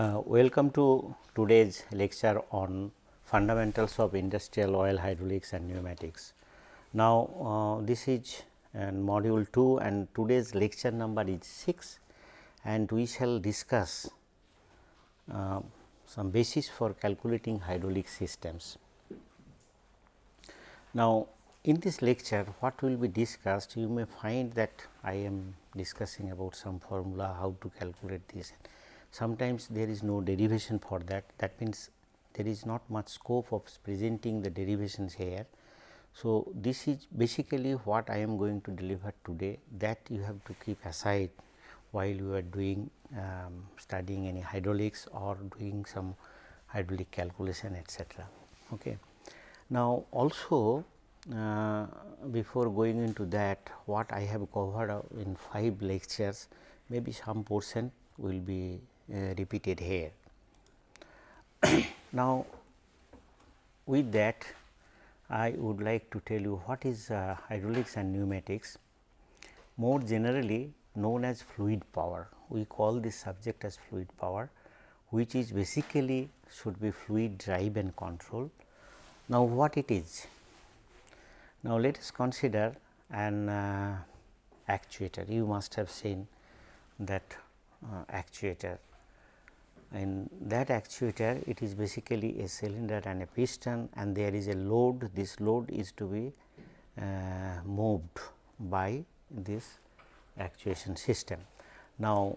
Uh, welcome to today's lecture on fundamentals of industrial oil hydraulics and pneumatics. Now, uh, this is uh, module 2 and today's lecture number is 6 and we shall discuss uh, some basis for calculating hydraulic systems. Now, in this lecture what will be discussed you may find that I am discussing about some formula how to calculate this sometimes there is no derivation for that that means there is not much scope of presenting the derivations here. So, this is basically what I am going to deliver today that you have to keep aside while you are doing um, studying any hydraulics or doing some hydraulic calculation etc. Okay. Now, also uh, before going into that what I have covered in 5 lectures maybe some portion will be repeated here. now, with that I would like to tell you what is uh, hydraulics and pneumatics. More generally known as fluid power, we call this subject as fluid power which is basically should be fluid drive and control. Now, what it is? Now, let us consider an uh, actuator. You must have seen that uh, actuator in that actuator it is basically a cylinder and a piston and there is a load this load is to be uh, moved by this actuation system. Now,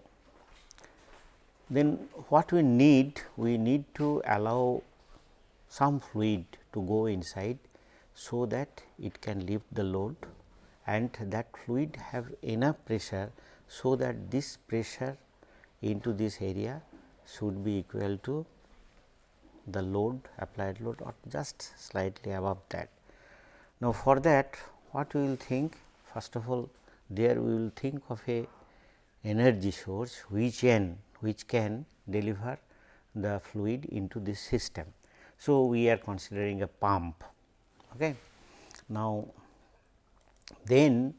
then what we need we need to allow some fluid to go inside so that it can lift the load and that fluid have enough pressure so that this pressure into this area should be equal to the load applied load or just slightly above that. Now, for that what we will think first of all there we will think of a energy source which can which can deliver the fluid into this system. So, we are considering a pump. Okay. Now, then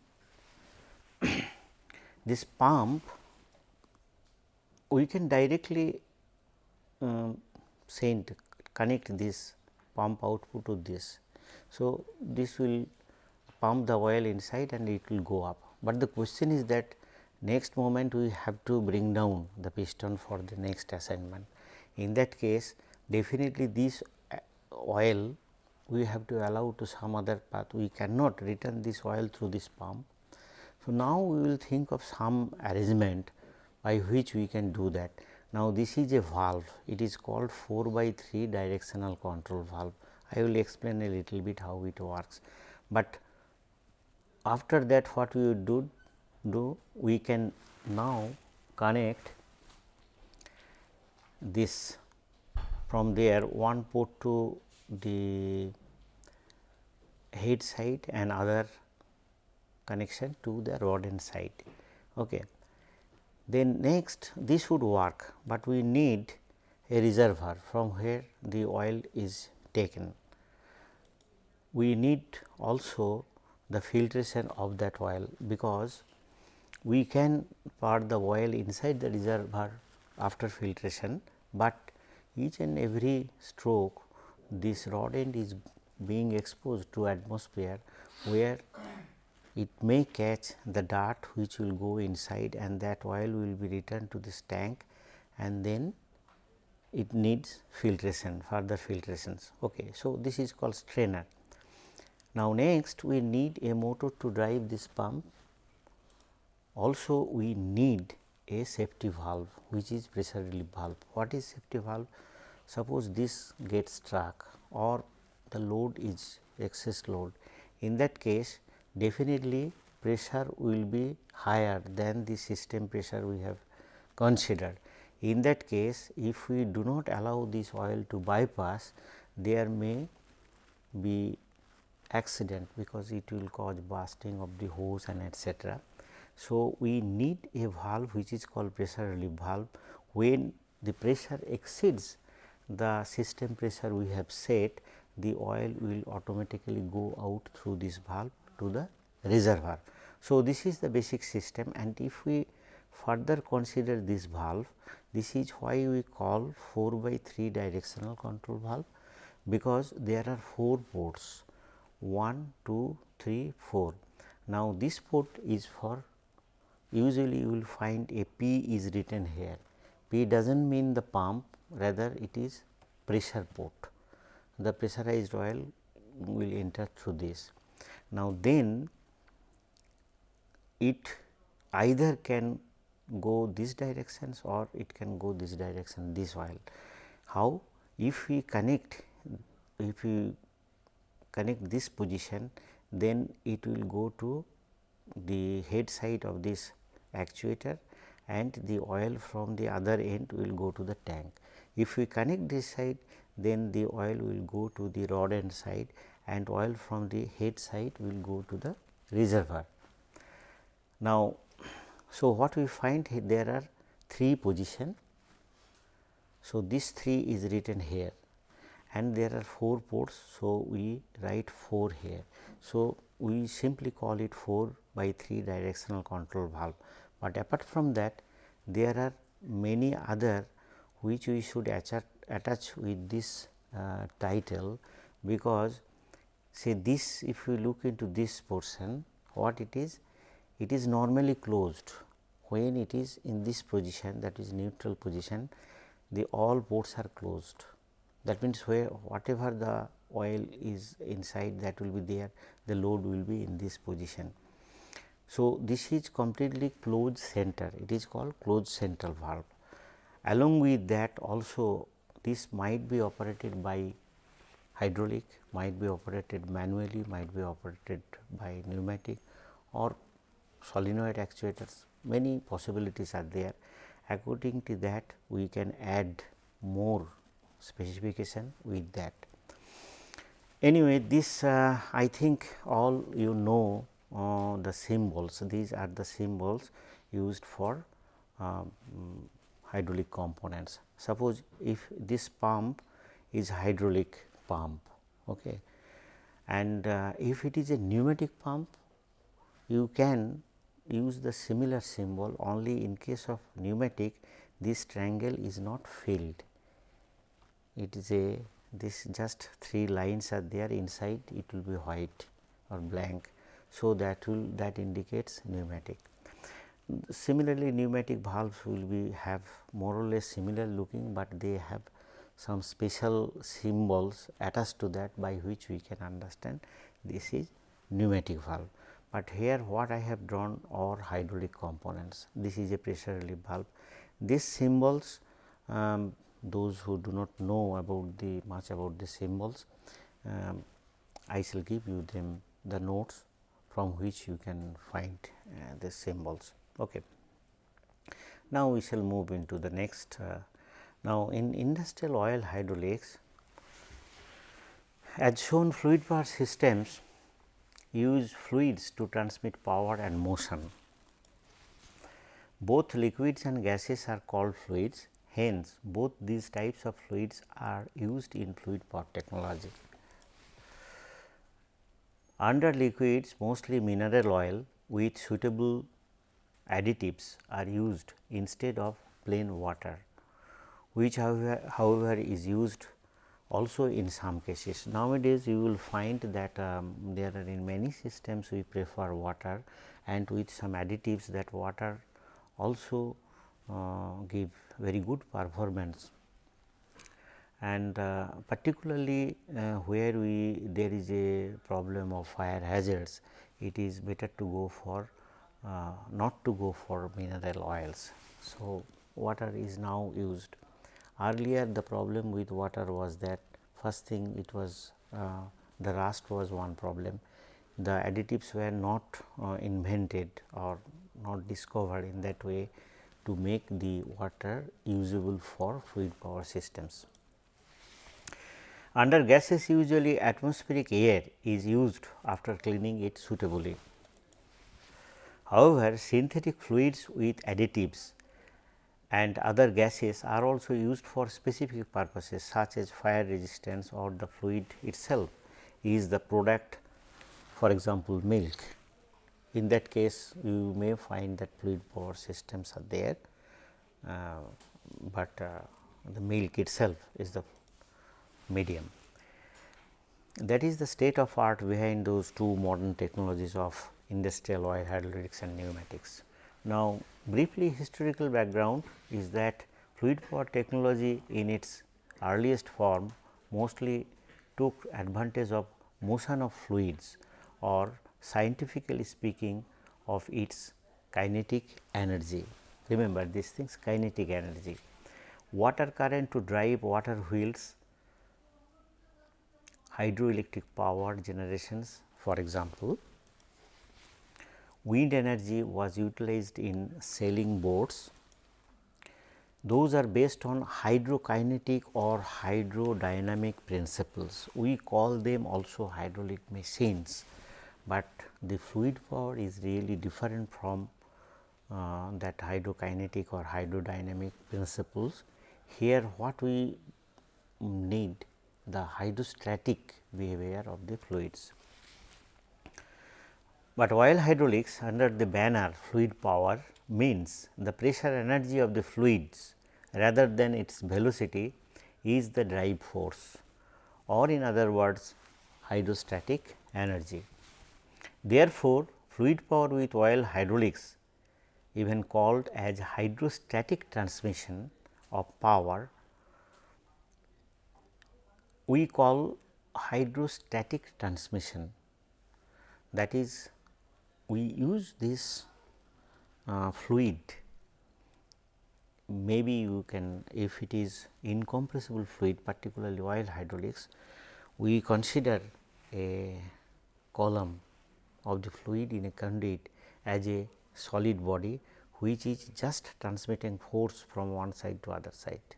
this pump we can directly um, send connect this pump output to this. So, this will pump the oil inside and it will go up, but the question is that next moment we have to bring down the piston for the next assignment. In that case definitely this uh, oil we have to allow to some other path we cannot return this oil through this pump. So, now we will think of some arrangement by which we can do that. Now, this is a valve it is called 4 by 3 directional control valve. I will explain a little bit how it works, but after that what we would do do we can now connect this from there one port to the head side and other connection to the rod end side. Okay. Then next this would work, but we need a reservoir from where the oil is taken. We need also the filtration of that oil, because we can pour the oil inside the reservoir after filtration, but each and every stroke this rod end is being exposed to atmosphere where it may catch the dart which will go inside and that oil will be returned to this tank and then it needs filtration further filtrations. Okay. So, this is called strainer. Now, next we need a motor to drive this pump also we need a safety valve which is pressure relief valve. What is safety valve? Suppose this gets struck or the load is excess load in that case definitely pressure will be higher than the system pressure we have considered. In that case if we do not allow this oil to bypass there may be accident because it will cause bursting of the hose and etc. So, we need a valve which is called pressure relief valve when the pressure exceeds the system pressure we have set the oil will automatically go out through this valve to the reservoir. So, this is the basic system and if we further consider this valve This is why we call 4 by 3 directional control valve because there are 4 ports 1, 2, 3, 4. Now, this port is for usually you will find a P is written here. P does not mean the pump rather it is pressure port. The pressurized oil will enter through this. Now, then it either can go this directions or it can go this direction this oil. How? If we connect if we connect this position then it will go to the head side of this actuator and the oil from the other end will go to the tank. If we connect this side then the oil will go to the rod end side and oil from the head side will go to the reservoir. Now, so what we find here there are three position. So, this 3 is written here and there are 4 ports. So, we write 4 here. So, we simply call it 4 by 3 directional control valve, but apart from that there are many other which we should attach with this uh, title because say this if we look into this portion what it is it is normally closed when it is in this position that is neutral position the all ports are closed that means where whatever the oil is inside that will be there the load will be in this position. So, this is completely closed center it is called closed central valve. Along with that also this might be operated by hydraulic, might be operated manually, might be operated by pneumatic or solenoid actuators many possibilities are there. According to that we can add more specification with that. Anyway, this uh, I think all you know uh, the symbols these are the symbols used for uh, hydraulic components. Suppose if this pump is hydraulic pump okay. and uh, if it is a pneumatic pump you can use the similar symbol only in case of pneumatic this triangle is not filled. It is a this just three lines are there inside it will be white or blank. So, that will that indicates pneumatic. Similarly, pneumatic valves will be have more or less similar looking, but they have some special symbols attached to that by which we can understand this is pneumatic valve but here what I have drawn are hydraulic components. This is a pressure relief valve. These symbols um, those who do not know about the much about the symbols, um, I shall give you them the notes from which you can find uh, the symbols. Okay. Now, we shall move into the next. Uh, now, in industrial oil hydraulics, as shown fluid power systems use fluids to transmit power and motion. Both liquids and gases are called fluids, hence both these types of fluids are used in fluid power technology. Under liquids mostly mineral oil with suitable additives are used instead of plain water, which however, is used also in some cases. Nowadays, you will find that um, there are in many systems we prefer water and with some additives that water also uh, give very good performance and uh, particularly uh, where we there is a problem of fire hazards it is better to go for uh, not to go for mineral oils. So, water is now used Earlier the problem with water was that first thing it was uh, the rust was one problem. The additives were not uh, invented or not discovered in that way to make the water usable for fluid power systems. Under gases usually atmospheric air is used after cleaning it suitably. However, synthetic fluids with additives and other gases are also used for specific purposes such as fire resistance or the fluid itself is the product for example, milk. In that case you may find that fluid power systems are there uh, but uh, the milk itself is the medium. That is the state of art behind those two modern technologies of industrial oil hydraulics and pneumatics. Now, briefly historical background is that fluid power technology in its earliest form mostly took advantage of motion of fluids or scientifically speaking of its kinetic energy. Remember these things kinetic energy. Water current to drive water wheels, hydroelectric power generations for example, wind energy was utilized in sailing boats. Those are based on hydrokinetic or hydrodynamic principles. We call them also hydraulic machines, but the fluid power is really different from uh, that hydrokinetic or hydrodynamic principles. Here what we need the hydrostatic behavior of the fluids. But oil hydraulics under the banner fluid power means the pressure energy of the fluids rather than its velocity is the drive force or in other words hydrostatic energy. Therefore, fluid power with oil hydraulics even called as hydrostatic transmission of power we call hydrostatic transmission that is we use this uh, fluid maybe you can if it is incompressible fluid particularly oil hydraulics we consider a column of the fluid in a conduit as a solid body which is just transmitting force from one side to other side.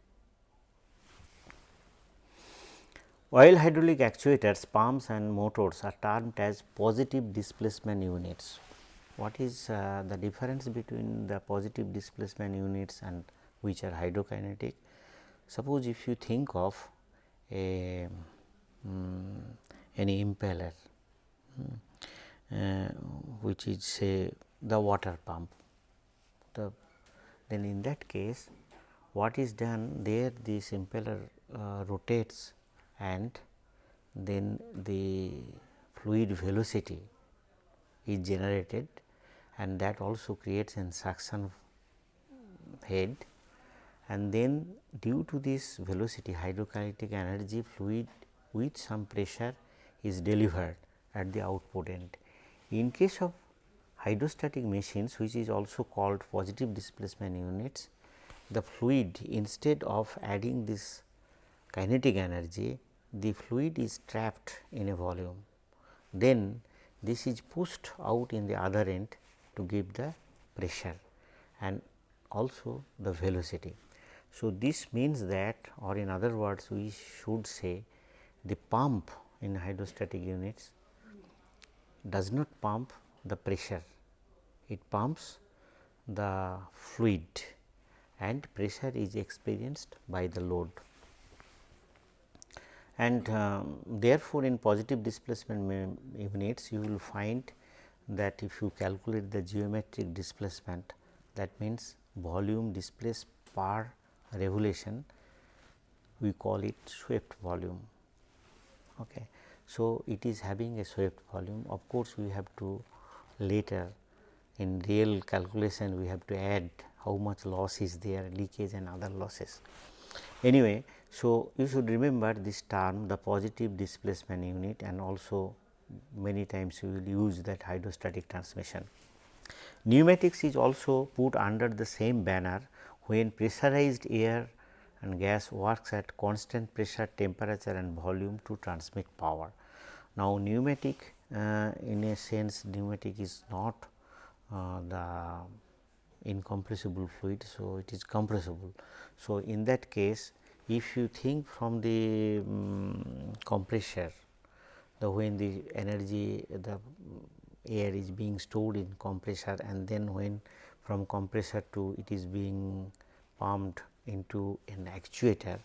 Oil hydraulic actuators, pumps and motors are termed as positive displacement units. What is uh, the difference between the positive displacement units and which are hydrokinetic? Suppose if you think of a um, any impeller um, uh, which is say the water pump. The then in that case what is done there this impeller uh, rotates and then the fluid velocity is generated and that also creates an suction head and then due to this velocity hydrokinetic energy fluid with some pressure is delivered at the output end. In case of hydrostatic machines which is also called positive displacement units, the fluid instead of adding this kinetic energy the fluid is trapped in a volume. Then this is pushed out in the other end to give the pressure and also the velocity. So, this means that or in other words we should say the pump in hydrostatic units does not pump the pressure, it pumps the fluid and pressure is experienced by the load and uh, therefore, in positive displacement units you will find that if you calculate the geometric displacement that means volume displaced per revolution we call it swept volume. Okay. So, it is having a swept volume of course, we have to later in real calculation we have to add how much loss is there leakage and other losses. Anyway, so, you should remember this term the positive displacement unit and also many times you will use that hydrostatic transmission. Pneumatics is also put under the same banner when pressurized air and gas works at constant pressure, temperature and volume to transmit power. Now, pneumatic uh, in a sense pneumatic is not uh, the incompressible fluid. So, it is compressible. So, in that case if you think from the um, compressor the when the energy the air is being stored in compressor and then when from compressor to it is being pumped into an actuator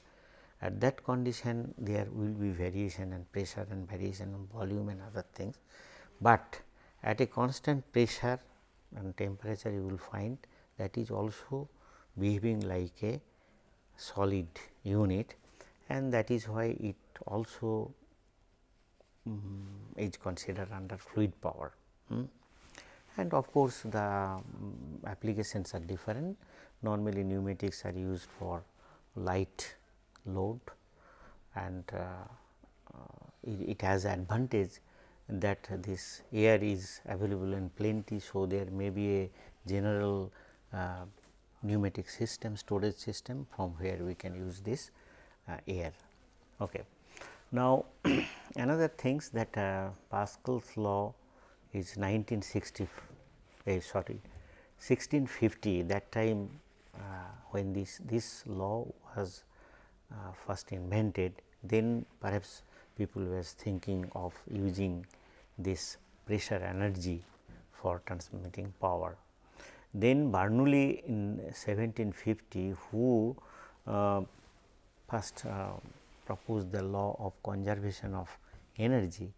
at that condition there will be variation and pressure and variation of volume and other things, but at a constant pressure and temperature you will find that is also behaving like a solid unit and that is why it also um, is considered under fluid power. Hmm. And of course, the um, applications are different normally pneumatics are used for light load and uh, uh, it, it, has advantage that this air is available in plenty. So, there may be a general uh, pneumatic system storage system from where we can use this uh, air. Okay. Now, another things that uh, Pascal's law is 1960 eh, sorry 1650 that time uh, when this this law was uh, first invented then perhaps people was thinking of using this pressure energy for transmitting power. Then Bernoulli in 1750 who uh, first uh, proposed the law of conservation of energy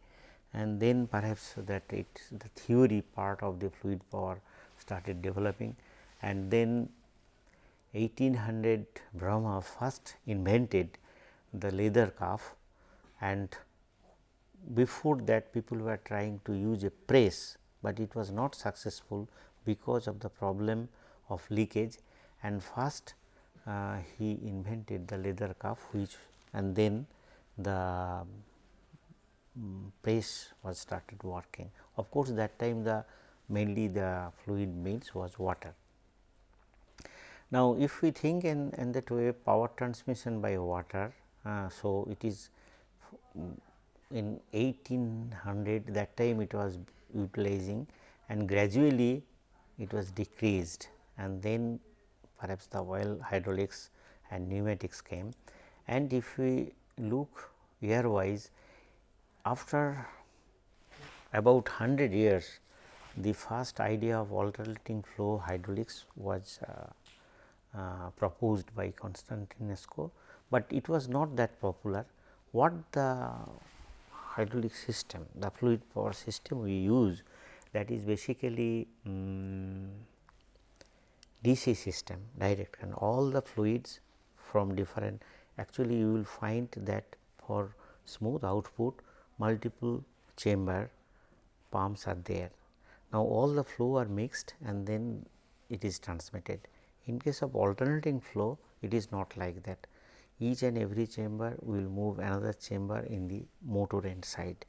and then perhaps that it the theory part of the fluid power started developing. And then 1800 Bramah first invented the leather cuff and before that people were trying to use a press, but it was not successful because of the problem of leakage and first uh, he invented the leather cuff which and then the um, press was started working. Of course, that time the mainly the fluid means was water. Now, if we think in, in that way power transmission by water, uh, so it is in 1800 that time it was utilizing and gradually it was decreased and then perhaps the oil hydraulics and pneumatics came and if we look year wise after about 100 years the first idea of alternating flow hydraulics was uh, uh, proposed by Constantinescu, but it was not that popular. What the hydraulic system, the fluid power system we use that is basically um, DC system direct and all the fluids from different actually you will find that for smooth output multiple chamber pumps are there. Now, all the flow are mixed and then it is transmitted. In case of alternating flow it is not like that each and every chamber will move another chamber in the motor end side,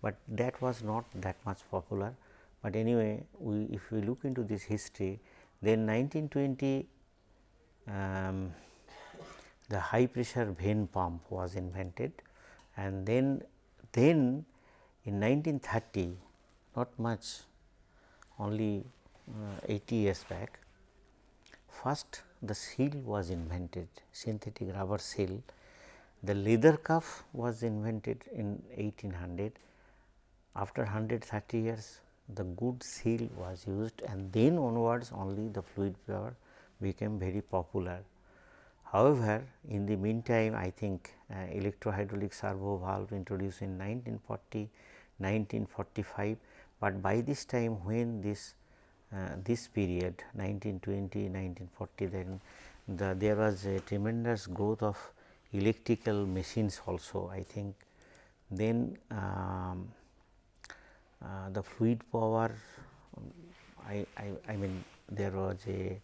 but that was not that much popular. But anyway, we if we look into this history then 1920 um, the high pressure vane pump was invented and then then in 1930 not much only uh, 80 years back first the seal was invented synthetic rubber seal. The leather cuff was invented in 1800. After 130 years the good seal was used and then onwards only the fluid power became very popular. However, in the meantime I think uh, electrohydraulic servo valve introduced in 1940, 1945, but by this time when this uh, this period 1920 1940 then the, there was a tremendous growth of electrical machines also I think then um, the fluid power I, I, I, mean there was a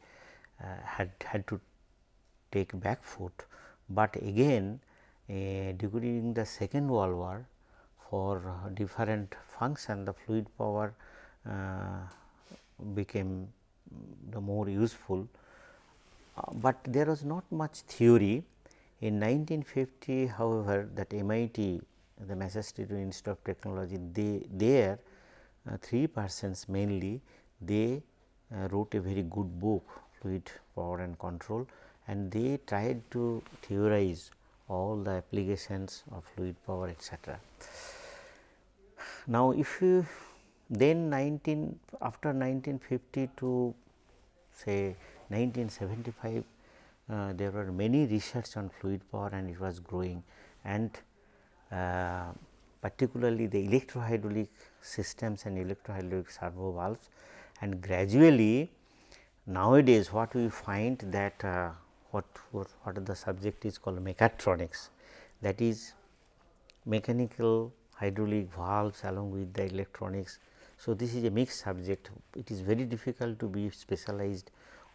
uh, had had to take back foot, but again uh, during the second world war for different function the fluid power uh, became the more useful, uh, but there was not much theory. In 1950 however, that MIT the Massachusetts Institute of Technology they there uh, three persons mainly they uh, wrote a very good book fluid power and control and they tried to theorize all the applications of fluid power etc. Now, if you then 19 after 1950 to say 1975 uh, there were many research on fluid power and it was growing and uh, particularly the electrohydraulic systems and electrohydraulic servo valves. And gradually nowadays what we find that uh, what, what, what the subject is called mechatronics. That is mechanical hydraulic valves along with the electronics. So, this is a mixed subject. It is very difficult to be specialized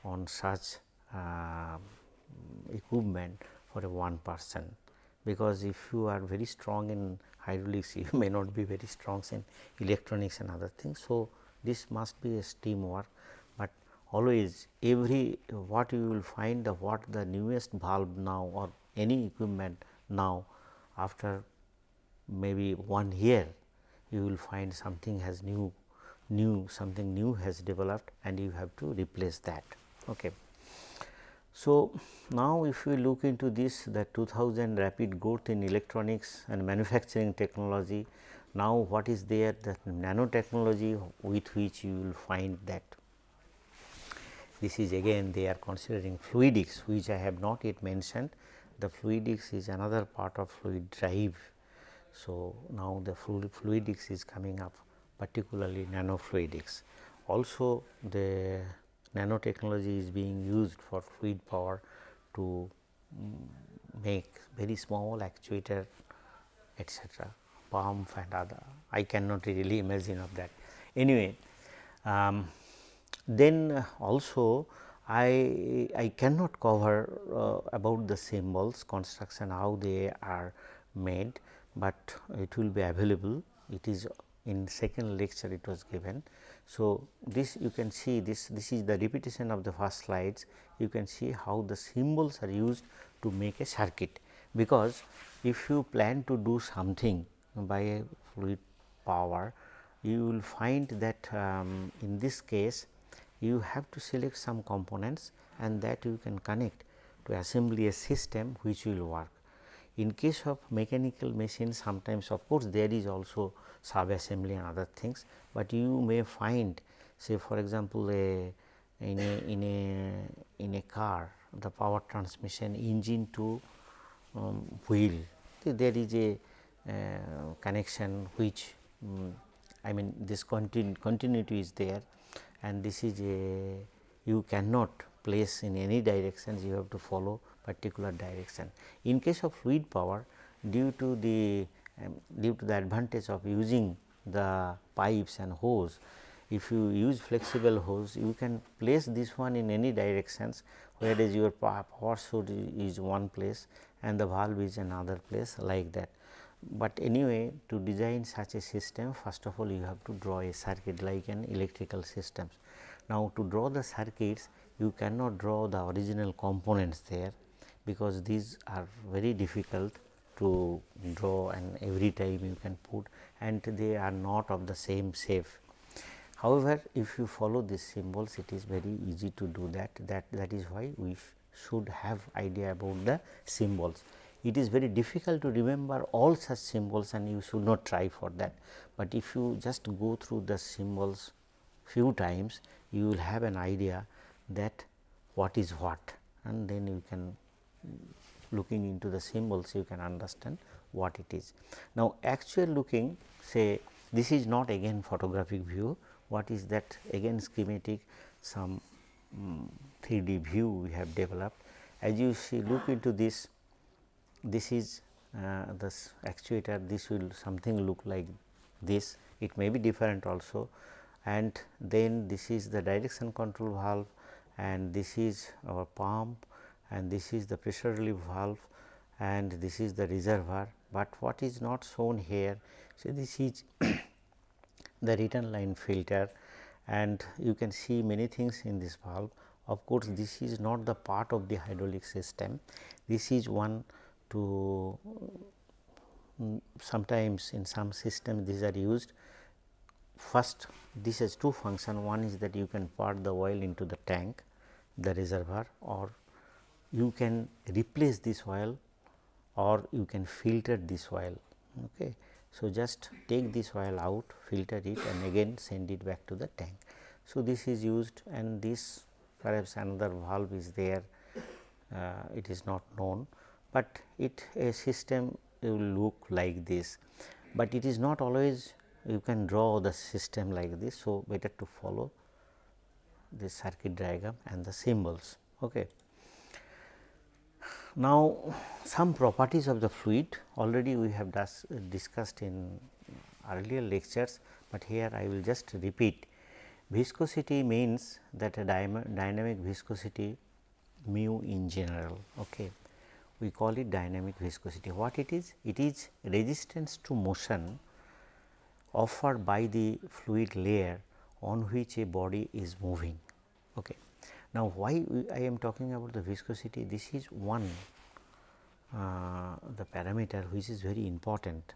on such uh, equipment for a one person. Because if you are very strong in hydraulics may not be very strong in electronics and other things. So, this must be a teamwork, but always every what you will find the what the newest valve now or any equipment now after maybe one year you will find something has new new something new has developed and you have to replace that. Okay. So, now if we look into this the 2000 rapid growth in electronics and manufacturing technology, now what is there the nanotechnology with which you will find that this is again they are considering fluidics which I have not yet mentioned. The fluidics is another part of fluid drive. So, now the fluid fluidics is coming up particularly nanofluidics. Also the nanotechnology is being used for fluid power to make very small actuator etc., pump and other I cannot really imagine of that. Anyway, um, then also I, I cannot cover uh, about the symbols construction how they are made, but it will be available it is in second lecture it was given. So, this you can see this this is the repetition of the first slides you can see how the symbols are used to make a circuit because if you plan to do something by a fluid power you will find that um, in this case you have to select some components and that you can connect to assembly a system which will work. In case of mechanical machine sometimes of course, there is also sub assembly and other things, but you may find say for example, a in a in a in a car the power transmission engine to um, wheel there is a uh, connection which um, I mean this continu continuity is there. And this is a you cannot place in any directions you have to follow particular direction. In case of fluid power due to the um, due to the advantage of using the pipes and hose if you use flexible hose you can place this one in any directions whereas your power source is one place and the valve is another place like that. But anyway to design such a system first of all you have to draw a circuit like an electrical systems. Now to draw the circuits you cannot draw the original components there because these are very difficult to draw and every time you can put and they are not of the same shape. However, if you follow these symbols it is very easy to do that that that is why we should have idea about the symbols. It is very difficult to remember all such symbols and you should not try for that, but if you just go through the symbols few times you will have an idea that what is what and then you can looking into the symbols you can understand what it is. Now, actual looking say this is not again photographic view, what is that? Again schematic some um, 3D view we have developed. As you see look into this, this is uh, this actuator, this will something look like this, it may be different also. And then this is the direction control valve. And this is our pump and this is the pressure relief valve and this is the reservoir, but what is not shown here. So, this is the return line filter and you can see many things in this valve. Of course, this is not the part of the hydraulic system. This is one to mm, sometimes in some systems these are used. First this has two function one is that you can pour the oil into the tank the reservoir or you can replace this oil or you can filter this oil. Okay. So, just take this oil out filter it and again send it back to the tank. So, this is used and this perhaps another valve is there uh, it is not known, but it a system will look like this, but it is not always you can draw the system like this. So, better to follow the circuit diagram and the symbols. Okay. Now, some properties of the fluid already we have discussed in earlier lectures, but here I will just repeat. Viscosity means that a dynamic viscosity mu in general. Okay. We call it dynamic viscosity. What it is? It is resistance to motion offered by the fluid layer on which a body is moving. Okay. Now, why I am talking about the viscosity? This is one uh, the parameter which is very important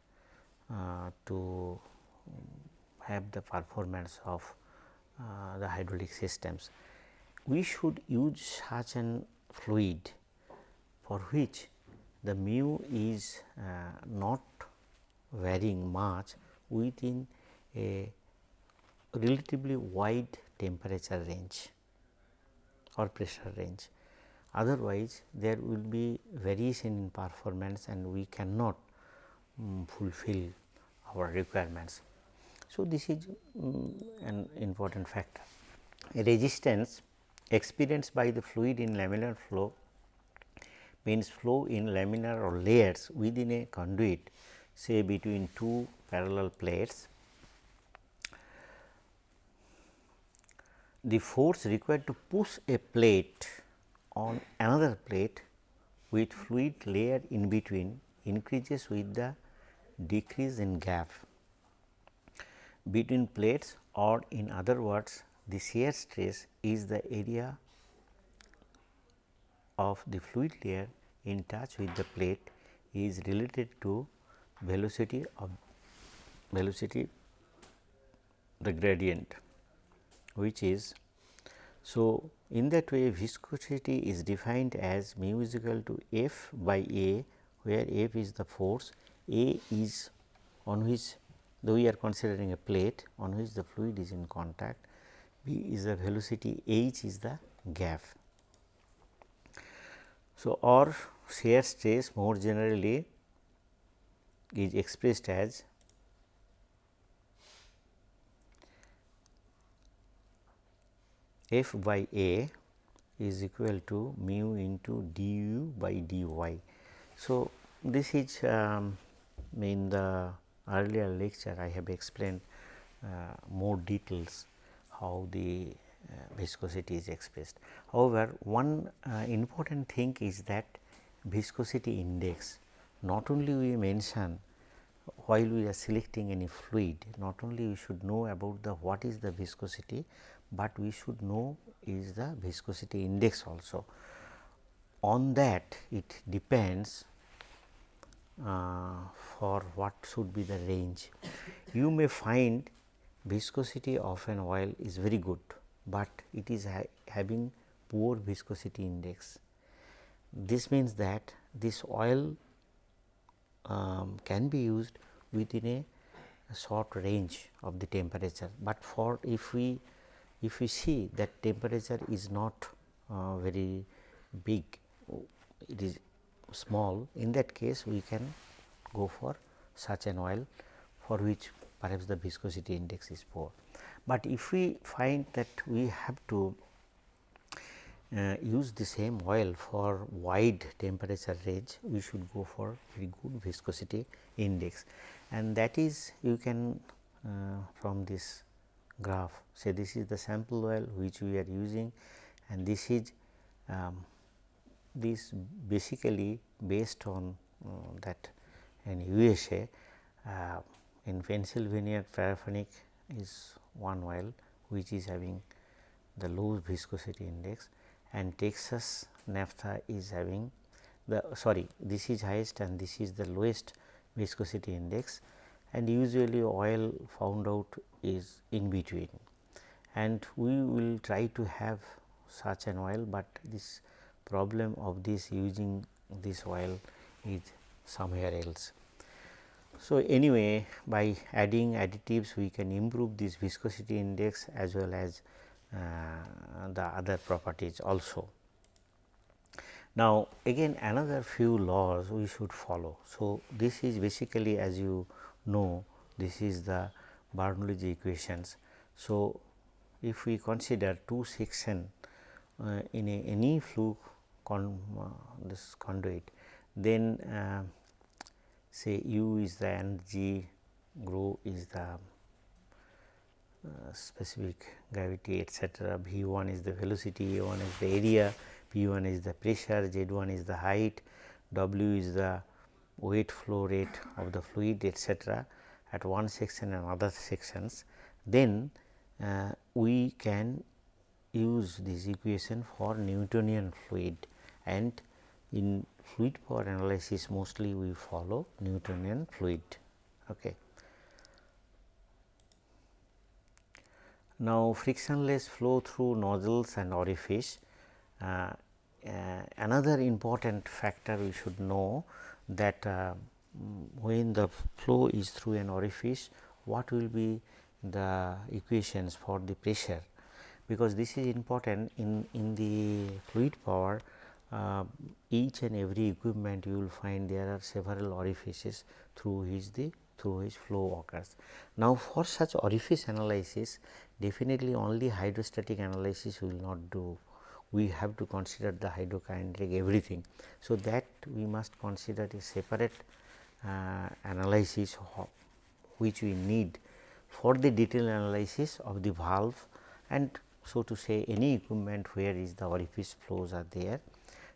uh, to have the performance of uh, the hydraulic systems. We should use such an fluid for which the mu is uh, not varying much within a relatively wide temperature range or pressure range. Otherwise, there will be variation in performance and we cannot um, fulfill our requirements. So, this is um, an important factor. Resistance experienced by the fluid in laminar flow means flow in laminar or layers within a conduit say between two parallel plates the force required to push a plate on another plate with fluid layer in between increases with the decrease in gap. Between plates or in other words the shear stress is the area of the fluid layer in touch with the plate is related to velocity of velocity the gradient which is so in that way viscosity is defined as mu is equal to F by A where F is the force, A is on which though we are considering a plate on which the fluid is in contact, B is the velocity, H is the gap. So, or shear stress more generally is expressed as f by a is equal to mu into du by dy. So, this is um, in the earlier lecture I have explained uh, more details how the uh, viscosity is expressed. However, one uh, important thing is that viscosity index not only we mention while we are selecting any fluid not only we should know about the what is the viscosity, but we should know is the viscosity index also. On that it depends uh, for what should be the range. You may find viscosity of an oil is very good, but it is ha having poor viscosity index. This means that this oil um, can be used within a, a short range of the temperature, but for if we if we see that temperature is not uh, very big, it is small, in that case we can go for such an oil for which perhaps the viscosity index is poor. But if we find that we have to uh, use the same oil for wide temperature range, we should go for very good viscosity index and that is you can uh, from this graph. Say this is the sample oil which we are using and this is um, this basically based on uh, that in USA uh, in Pennsylvania paraffinic is one oil which is having the low viscosity index and Texas naphtha is having the sorry this is highest and this is the lowest viscosity index and usually oil found out is in between and we will try to have such an oil, but this problem of this using this oil is somewhere else. So, anyway by adding additives we can improve this viscosity index as well as uh, the other properties also. Now, again another few laws we should follow. So, this is basically as you know this is the Bernoulli equations. So, if we consider two section uh, in a, any flue con, uh, this conduit then uh, say u is the energy rho is the uh, specific gravity etc. V 1 is the velocity, A 1 is the area, P 1 is the pressure, Z 1 is the height, W is the weight flow rate of the fluid etc. at one section and other sections, then uh, we can use this equation for Newtonian fluid and in fluid power analysis mostly we follow Newtonian fluid. Okay. Now, frictionless flow through nozzles and orifice. Uh, uh, another important factor we should know that uh, when the flow is through an orifice, what will be the equations for the pressure, because this is important in, in the fluid power uh, each and every equipment you will find there are several orifices through which the through which flow occurs. Now, for such orifice analysis definitely only hydrostatic analysis will not do we have to consider the hydrokinetic everything. So, that we must consider a separate uh, analysis which we need for the detailed analysis of the valve and so to say any equipment where is the orifice flows are there.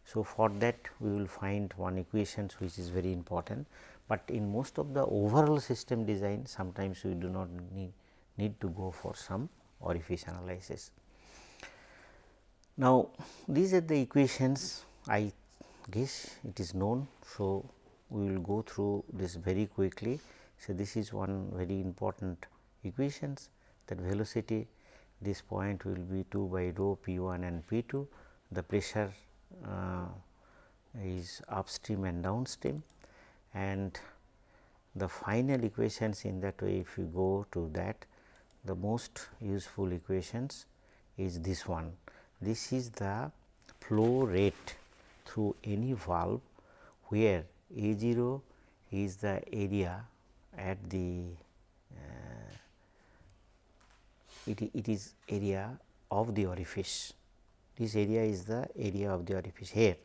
So, for that we will find one equations which is very important, but in most of the overall system design sometimes we do not need need to go for some orifice analysis. Now, these are the equations I guess it is known. So, we will go through this very quickly. So, this is one very important equations that velocity this point will be 2 by rho p 1 and p 2 the pressure uh, is upstream and downstream and the final equations in that way if you go to that the most useful equations is this one. This is the flow rate through any valve where A 0 is the area at the uh, it, it is area of the orifice. This area is the area of the orifice here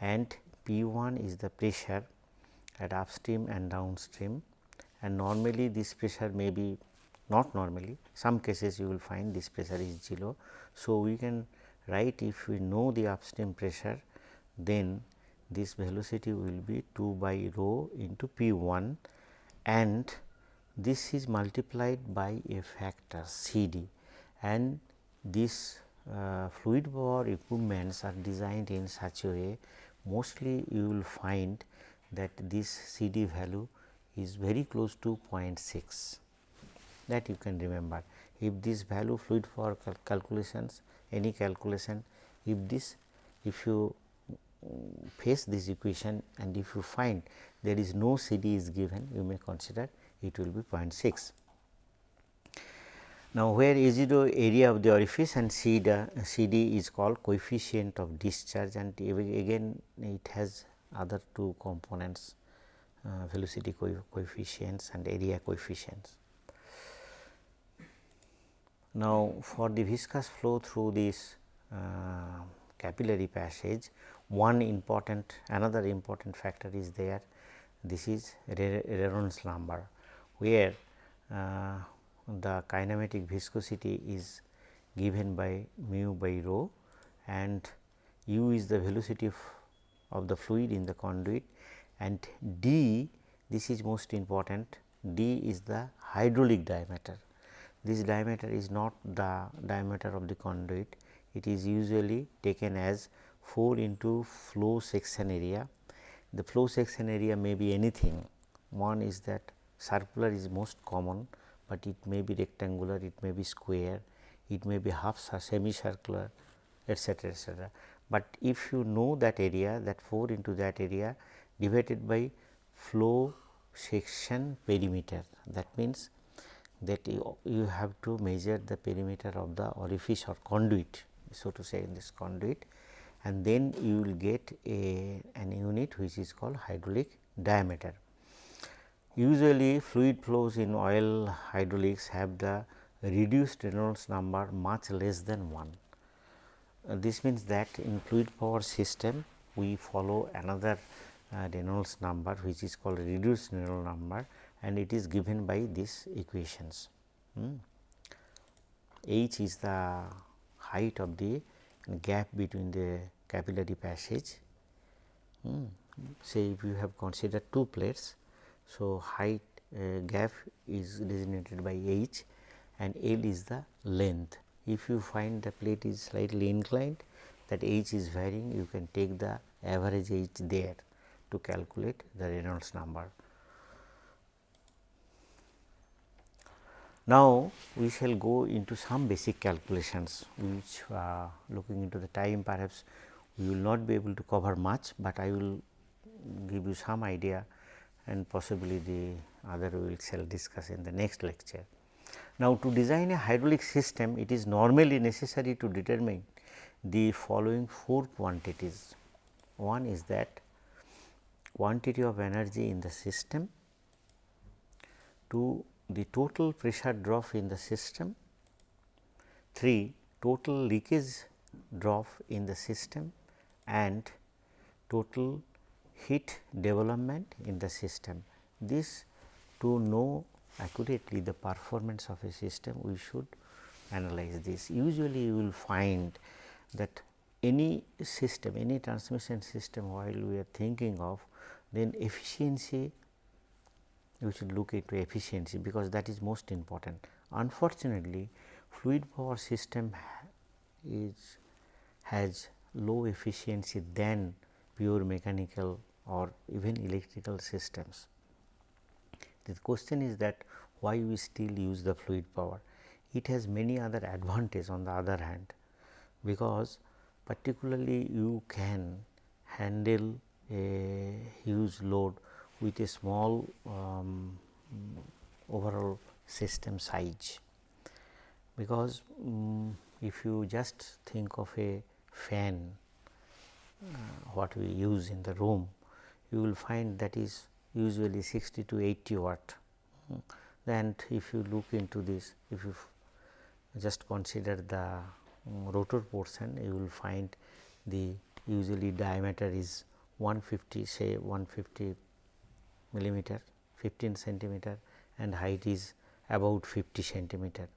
and P 1 is the pressure at upstream and downstream and normally this pressure may be not normally some cases you will find this pressure is 0. So, we can write if we know the upstream pressure then this velocity will be 2 by rho into P 1 and this is multiplied by a factor C d and this uh, fluid power equipments are designed in such a way mostly you will find that this C d value is very close to 0.6 that you can remember. If this value fluid power cal calculations any calculation if this if you face this equation and if you find there is no C d is given you may consider it will be 0.6. Now, where A 0 area of the orifice and C D, C D is called coefficient of discharge and again it has other two components uh, velocity co coefficients and area coefficients. Now, for the viscous flow through this uh, capillary passage one important another important factor is there. This is Reynolds number where uh, the kinematic viscosity is given by mu by rho and u is the velocity of, of the fluid in the conduit and d this is most important d is the hydraulic diameter this diameter is not the diameter of the conduit, it is usually taken as 4 into flow section area. The flow section area may be anything. One is that circular is most common, but it may be rectangular, it may be square, it may be half semicircular etcetera etcetera. But if you know that area that 4 into that area divided by flow section perimeter that means that you, you have to measure the perimeter of the orifice or conduit so to say in this conduit and then you will get a an unit which is called hydraulic diameter. Usually fluid flows in oil hydraulics have the reduced Reynolds number much less than 1. uh, this means that in fluid power system we follow another uh, Reynolds number which is called reduced Reynolds number and it is given by these equations. Hmm. H is the height of the gap between the capillary passage. Hmm. Say if you have considered two plates, so height uh, gap is designated by h and L is the length. If you find the plate is slightly inclined that h is varying you can take the average h there to calculate the Reynolds number. Now, we shall go into some basic calculations which uh, looking into the time perhaps we will not be able to cover much, but I will give you some idea and possibly the other we shall discuss in the next lecture. Now, to design a hydraulic system it is normally necessary to determine the following four quantities. One is that quantity of energy in the system, two the total pressure drop in the system, 3 total leakage drop in the system and total heat development in the system. This to know accurately the performance of a system we should analyze this. Usually you will find that any system any transmission system while we are thinking of then efficiency we should look into efficiency because that is most important. Unfortunately, fluid power system is has low efficiency than pure mechanical or even electrical systems. The question is that why we still use the fluid power? It has many other advantages on the other hand, because particularly you can handle a huge load with a small um, overall system size. Because um, if you just think of a fan uh, what we use in the room, you will find that is usually 60 to 80 watt. And if you look into this, if you just consider the um, rotor portion, you will find the usually diameter is 150 say 150 millimeter 15 centimeter and height is about 50 centimeter.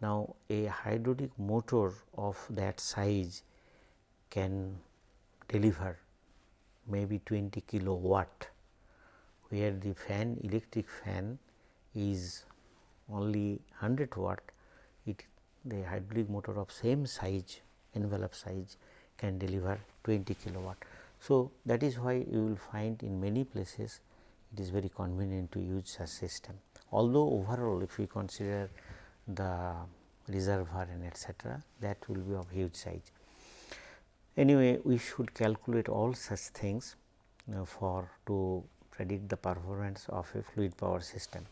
Now, a hydraulic motor of that size can deliver maybe 20 kilowatt, where the fan electric fan is only 100 watt, it the hydraulic motor of same size envelope size can deliver 20 kilowatt. So, that is why you will find in many places it is very convenient to use such system. Although overall if we consider the reservoir and etcetera that will be of huge size. Anyway, we should calculate all such things for to predict the performance of a fluid power system.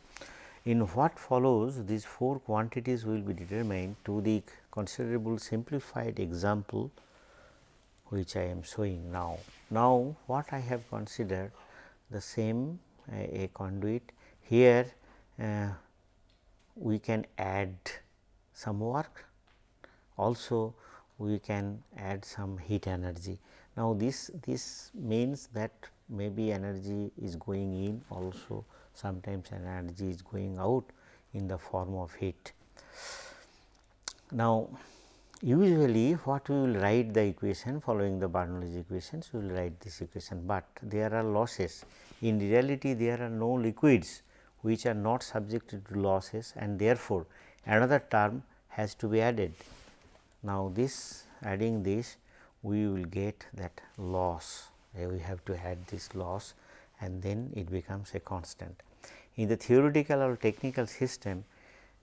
In what follows these four quantities will be determined to the considerable simplified example which I am showing now. Now, what I have considered the same a, conduit. Here uh, we can add some work also we can add some heat energy. Now, this this means that maybe energy is going in also sometimes energy is going out in the form of heat. Now, usually what we will write the equation following the Bernoulli's equations we will write this equation, but there are losses in reality, there are no liquids which are not subjected to losses and therefore, another term has to be added. Now, this adding this we will get that loss, we have to add this loss and then it becomes a constant. In the theoretical or technical system,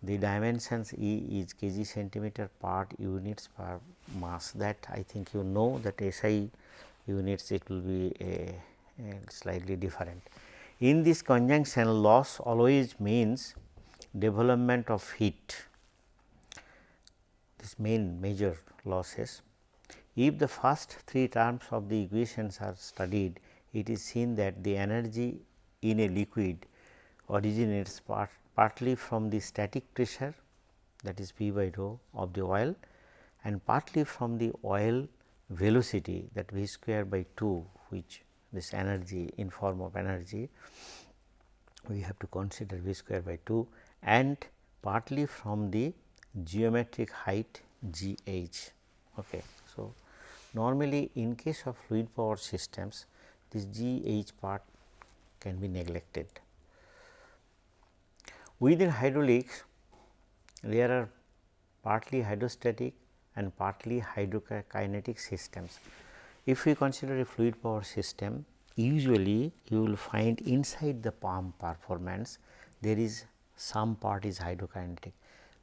the dimensions E is kg centimeter part units per mass that I think you know that SI units it will be a slightly different. In this conjunction loss always means development of heat this main major losses. If the first three terms of the equations are studied it is seen that the energy in a liquid originates part, partly from the static pressure that is P by rho of the oil and partly from the oil velocity that v square by 2 which this energy in form of energy we have to consider v square by 2 and partly from the geometric height g h. Okay. So, normally in case of fluid power systems this g h part can be neglected. Within hydraulics there are partly hydrostatic and partly hydrokinetic systems. If we consider a fluid power system usually you will find inside the pump performance there is some part is hydrokinetic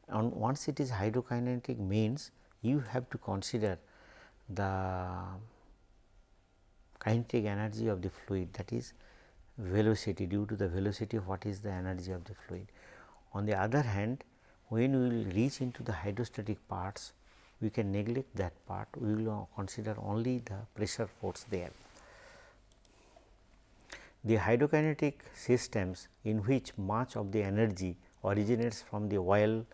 and once it is hydrokinetic means you have to consider the kinetic energy of the fluid that is velocity due to the velocity what is the energy of the fluid. On the other hand when we will reach into the hydrostatic parts we can neglect that part we will consider only the pressure force there. The hydrokinetic systems in which much of the energy originates from the oil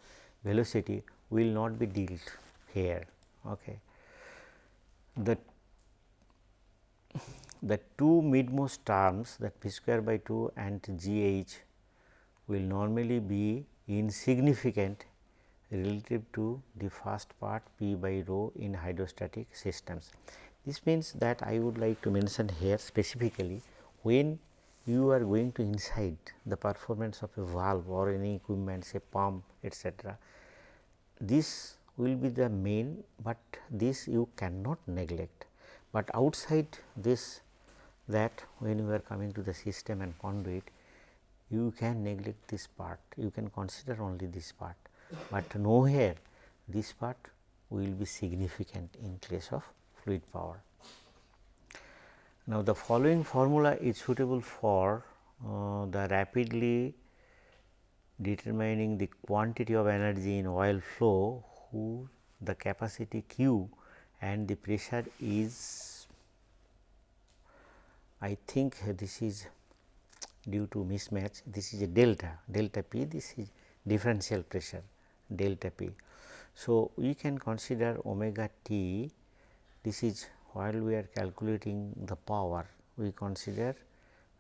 velocity will not be dealt here. Okay. The, the two midmost terms that p square by 2 and g h will normally be insignificant relative to the first part p by rho in hydrostatic systems. This means that I would like to mention here specifically when you are going to inside the performance of a valve or any equipment say pump etc. This will be the main, but this you cannot neglect, but outside this that when you are coming to the system and conduit you can neglect this part, you can consider only this part, but nowhere this part will be significant in case of fluid power. Now, the following formula is suitable for uh, the rapidly determining the quantity of energy in oil flow who the capacity Q and the pressure is. I think this is due to mismatch. This is a delta. Delta P this is differential pressure delta P. So, we can consider omega t this is while we are calculating the power we consider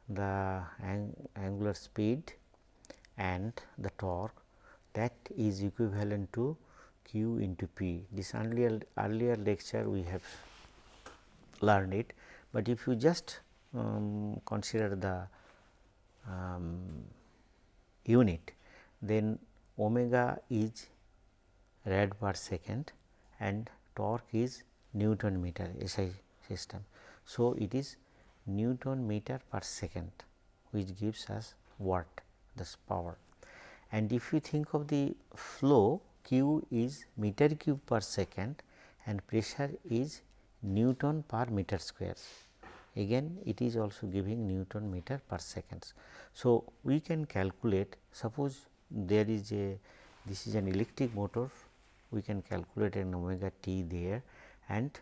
the ang angular speed and the torque that is equivalent to q into p. This earlier earlier lecture we have learned it, but if you just um, consider the um, unit then omega is rad per second and torque is Newton meter SI system. So, it is Newton meter per second which gives us watt this power and if you think of the flow Q is meter cube per second and pressure is Newton per meter square again it is also giving Newton meter per seconds. So, we can calculate suppose there is a this is an electric motor we can calculate an omega t there and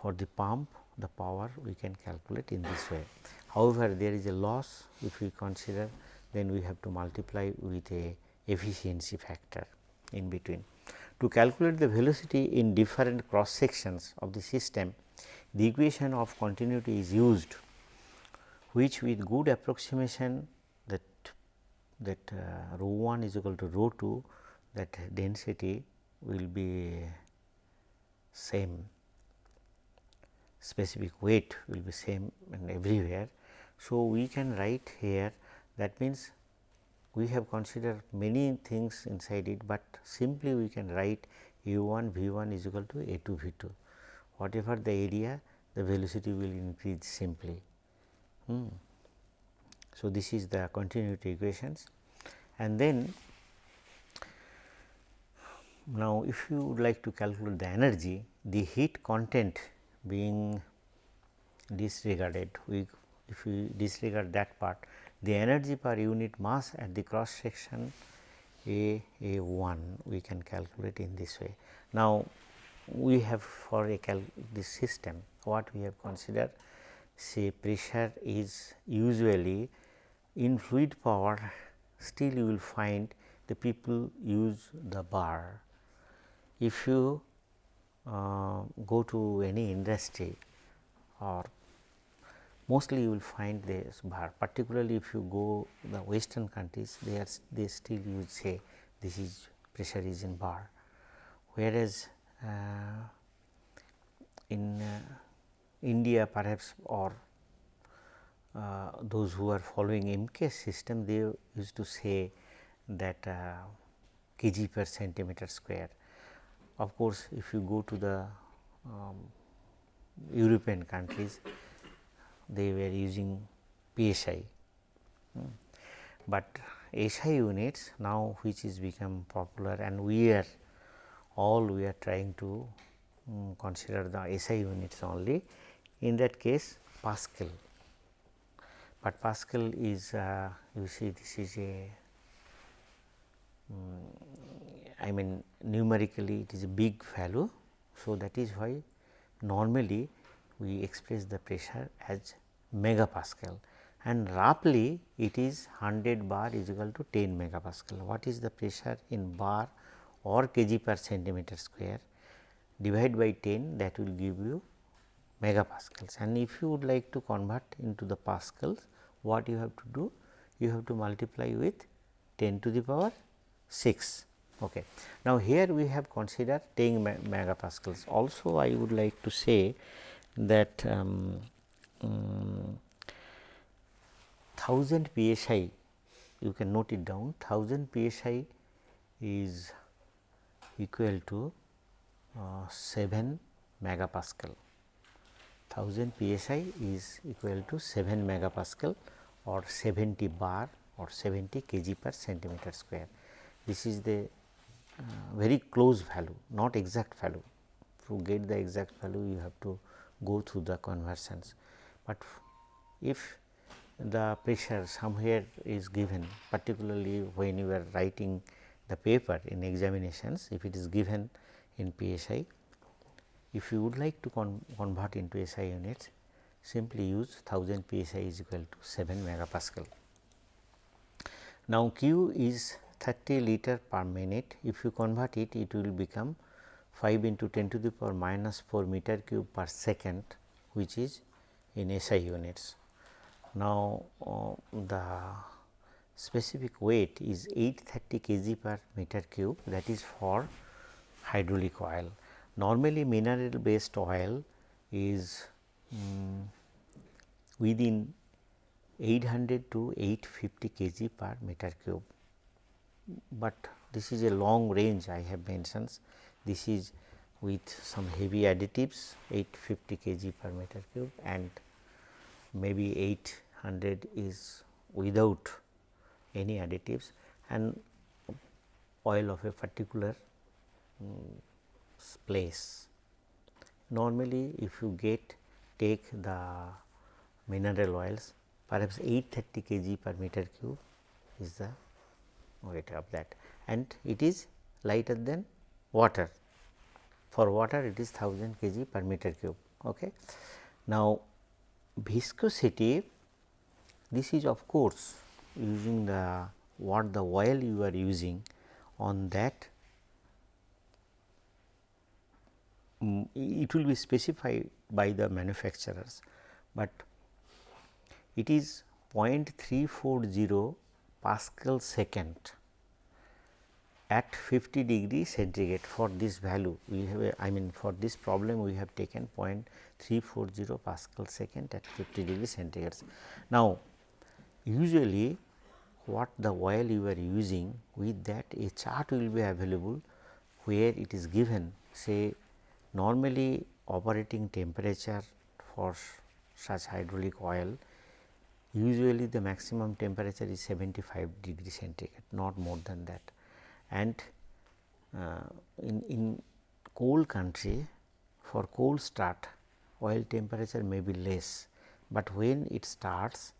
for the pump the power we can calculate in this way. However, there is a loss if we consider then we have to multiply with a efficiency factor in between. To calculate the velocity in different cross sections of the system, the equation of continuity is used which with good approximation that uh, rho 1 is equal to rho 2 that density will be same specific weight will be same and everywhere. So, we can write here that means we have considered many things inside it, but simply we can write u 1 v 1 is equal to a 2 v 2 whatever the area the velocity will increase simply. Hmm. So, this is the continuity equations and then now, if you would like to calculate the energy, the heat content being disregarded, we if we disregard that part, the energy per unit mass at the cross section A A 1 we can calculate in this way. Now, we have for a cal this system what we have considered say pressure is usually in fluid power still you will find the people use the bar. If you uh, go to any industry or mostly you will find this bar particularly if you go the western countries they are they still use say this is pressure is in bar. Whereas uh, in uh, India perhaps or those who are following MKS system they used to say that uh, kg per centimeter square. Of course, if you go to the um, European countries they were using PSI, hmm. but SI units now which is become popular and we are all we are trying to um, consider the SI units only in that case Pascal but Pascal is uh, you see this is a um, I mean numerically it is a big value. So, that is why normally we express the pressure as megapascal and roughly it is 100 bar is equal to 10 megapascal. What is the pressure in bar or kg per centimeter square divide by 10 that will give you megapascals and if you would like to convert into the pascals what you have to do? You have to multiply with 10 to the power 6. Okay. Now, here we have considered 10 megapascals. Also, I would like to say that um, um, 1000 psi, you can note it down 1000 psi is equal to uh, 7 megapascal. 1000 psi is equal to 7 megapascal or 70 bar or 70 kg per centimeter square. This is the uh, very close value not exact value. To get the exact value you have to go through the conversions, but if the pressure somewhere is given particularly when you are writing the paper in examinations if it is given in PSI. If you would like to con convert into SI units simply use 1000 psi is equal to 7 megapascal. Now, Q is 30 liter per minute if you convert it it will become 5 into 10 to the power minus 4 meter cube per second which is in SI units. Now, uh, the specific weight is 830 kg per meter cube that is for hydraulic oil. Normally mineral based oil is um, within 800 to 850 kg per meter cube, but this is a long range I have mentioned. This is with some heavy additives 850 kg per meter cube and maybe 800 is without any additives and oil of a particular um, place. Normally, if you get take the mineral oils perhaps 830 kg per meter cube is the weight of that and it is lighter than water. For water it is 1000 kg per meter cube. Okay. Now, viscosity this is of course using the what the oil you are using on that it will be specified by the manufacturers, but it is 0.340 Pascal second at 50 degree centigrade for this value we have a, I mean for this problem we have taken 0.340 Pascal second at 50 degree centigrade. Now, usually what the oil you are using with that a chart will be available where it is given say normally operating temperature for such hydraulic oil usually the maximum temperature is 75 degree centigrade not more than that. And uh, in, in cold country for cold start oil temperature may be less, but when it starts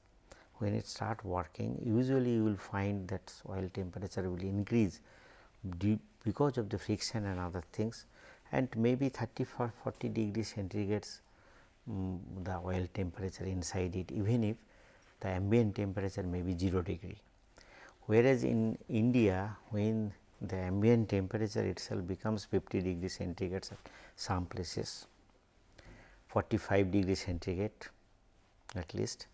when it start working usually you will find that oil temperature will increase because of the friction and other things and maybe 30 for 40 degree centigrade um, the oil temperature inside it even if the ambient temperature may be 0 degree. Whereas, in India when the ambient temperature itself becomes 50 degree centigrade at some places 45 degree centigrade at least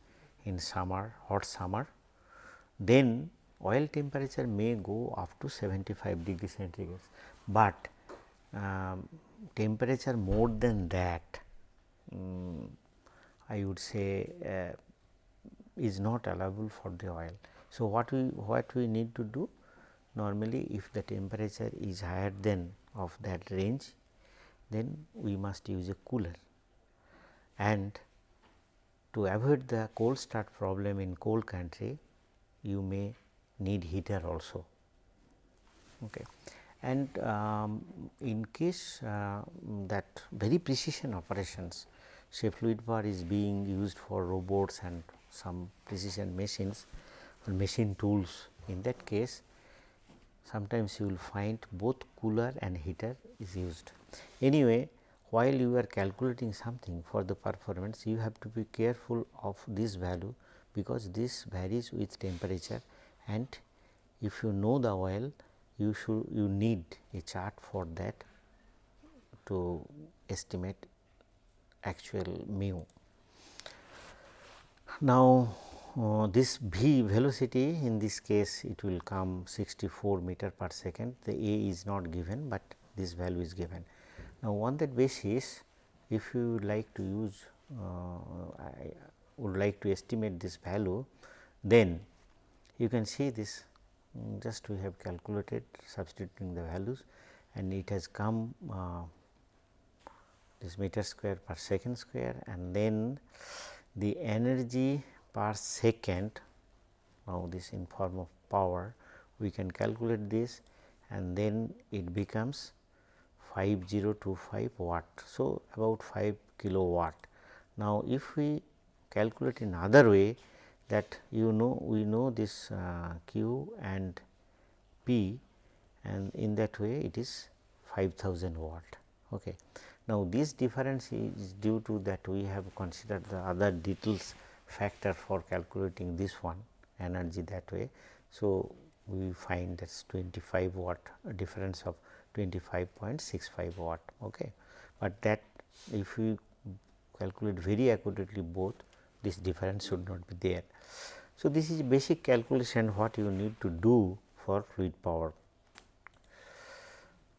in summer hot summer then oil temperature may go up to 75 degree centigrade, but um, temperature more than that um, I would say uh, is not allowable for the oil. So, what we what we need to do normally if the temperature is higher than of that range then we must use a cooler and to avoid the cold start problem in cold country you may need heater also. Okay. And um, in case uh, that very precision operations say fluid power is being used for robots and some precision machines or machine tools in that case sometimes you will find both cooler and heater is used. Anyway, while you are calculating something for the performance you have to be careful of this value because this varies with temperature and if you know the oil you should you need a chart for that to estimate actual mu. Now, uh, this v velocity in this case it will come 64 meter per second the a is not given, but this value is given. Now, on that basis if you like to use uh, I would like to estimate this value then you can see this just we have calculated substituting the values and it has come uh, this meter square per second square and then the energy per second now this in form of power we can calculate this and then it becomes 5025 watt. So, about 5 kilowatt. Now, if we calculate in other way that you know we know this uh, Q and P and in that way it is 5000 watt. Okay. Now, this difference is due to that we have considered the other details factor for calculating this one energy that way. So, we find that is 25 watt difference of 25.65 watt. Okay. But that if we calculate very accurately both this difference should not be there. So, this is basic calculation what you need to do for fluid power.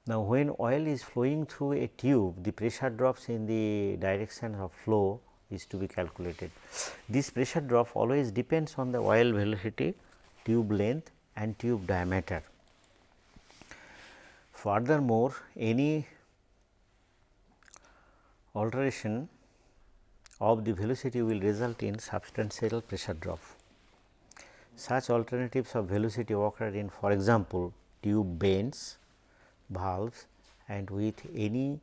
Now, when oil is flowing through a tube the pressure drops in the direction of flow is to be calculated. This pressure drop always depends on the oil velocity, tube length and tube diameter. Furthermore, any alteration of the velocity will result in substantial pressure drop. Such alternatives of velocity occur in for example, tube bends, valves and with any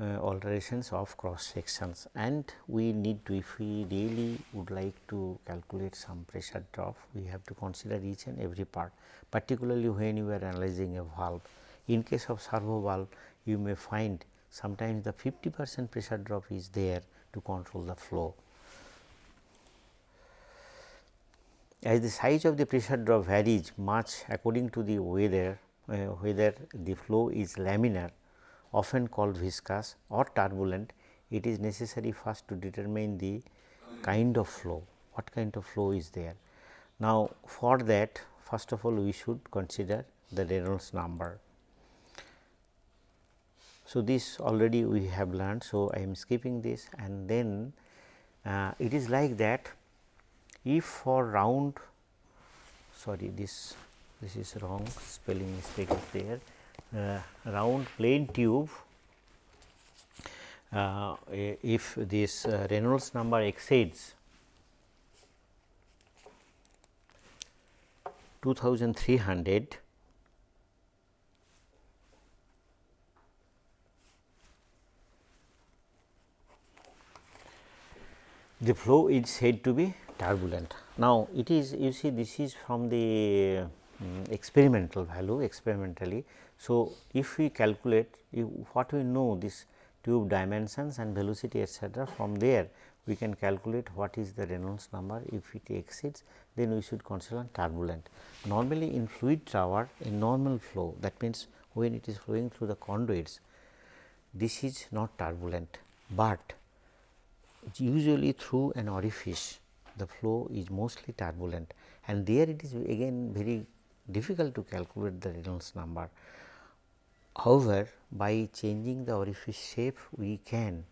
uh, alterations of cross sections and we need to if we really would like to calculate some pressure drop we have to consider each and every part particularly when you are analyzing a valve. In case of servo valve you may find sometimes the 50 percent pressure drop is there to control the flow. As the size of the pressure drop varies much according to the weather, uh, whether the flow is laminar often called viscous or turbulent, it is necessary first to determine the kind of flow, what kind of flow is there. Now, for that first of all we should consider the Reynolds number. So, this already we have learned. So, I am skipping this and then uh, it is like that if for round sorry this this is wrong spelling mistake is there uh, round plain tube uh, if this uh, Reynolds number exceeds 2300 the flow is said to be turbulent. Now, it is you see this is from the um, experimental value experimentally so, if we calculate if what we know this tube dimensions and velocity etcetera from there we can calculate what is the Reynolds number if it exceeds then we should consider turbulent. Normally in fluid power in normal flow that means when it is flowing through the conduits this is not turbulent, but usually through an orifice. The flow is mostly turbulent. And there it is again very difficult to calculate the Reynolds number. However, by changing the orifice shape we can